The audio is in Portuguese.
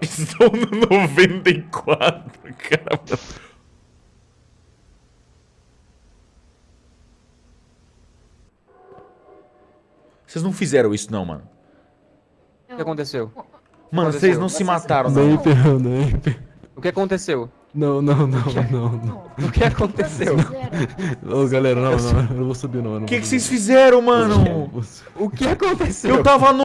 Estou no 94, caramba Vocês não fizeram isso não, mano. O que aconteceu? Mano, vocês não se mataram, não. Naper, nem O que aconteceu? Não, não, não, é? não, não. O que aconteceu? Ô, galera, não, não, eu não vou subir não. O que, que vocês fizeram, mano? O que aconteceu? Eu tava no